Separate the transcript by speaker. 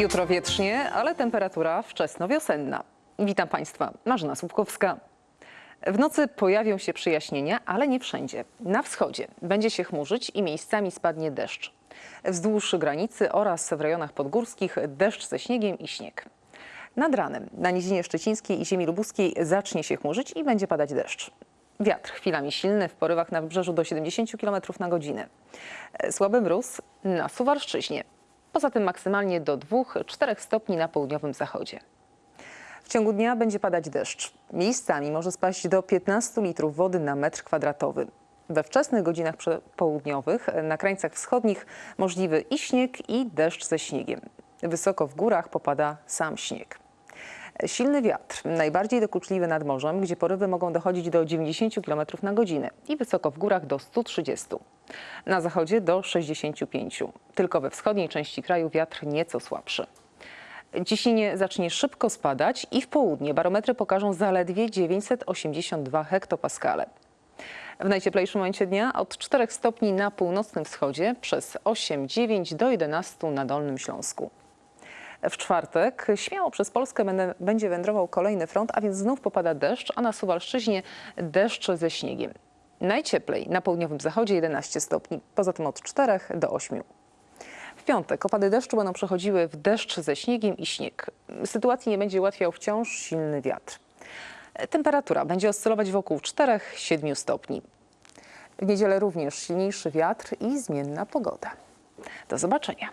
Speaker 1: Jutro wietrznie, ale temperatura wczesnowiosenna. Witam Państwa, Marzena Słupkowska. W nocy pojawią się przyjaśnienia, ale nie wszędzie. Na wschodzie będzie się chmurzyć i miejscami spadnie deszcz. Wzdłuż granicy oraz w rejonach podgórskich deszcz ze śniegiem i śnieg. Nad ranem na nizinie szczecińskiej i ziemi lubuskiej zacznie się chmurzyć i będzie padać deszcz. Wiatr chwilami silny, w porywach na wybrzeżu do 70 km na godzinę. Słaby mróz na Suwalszczyźnie. Poza tym maksymalnie do 2-4 stopni na południowym zachodzie. W ciągu dnia będzie padać deszcz. Miejscami może spaść do 15 litrów wody na metr kwadratowy. We wczesnych godzinach południowych na krańcach wschodnich możliwy i śnieg, i deszcz ze śniegiem. Wysoko w górach popada sam śnieg. Silny wiatr, najbardziej dokuczliwy nad morzem, gdzie porywy mogą dochodzić do 90 km na godzinę i wysoko w górach do 130. Na zachodzie do 65. Tylko we wschodniej części kraju wiatr nieco słabszy. Ciśnienie zacznie szybko spadać i w południe barometry pokażą zaledwie 982 hektopaskale. W najcieplejszym momencie dnia od 4 stopni na północnym wschodzie przez 8-9 do 11 na Dolnym Śląsku. W czwartek śmiało przez Polskę będzie wędrował kolejny front, a więc znów popada deszcz, a na Suwalszczyźnie deszcz ze śniegiem. Najcieplej na południowym zachodzie 11 stopni, poza tym od 4 do 8. W piątek opady deszczu będą przechodziły w deszcz ze śniegiem i śnieg. Sytuacji nie będzie ułatwiał wciąż silny wiatr. Temperatura będzie oscylować wokół 4-7 stopni. W niedzielę również silniejszy wiatr i zmienna pogoda. Do zobaczenia.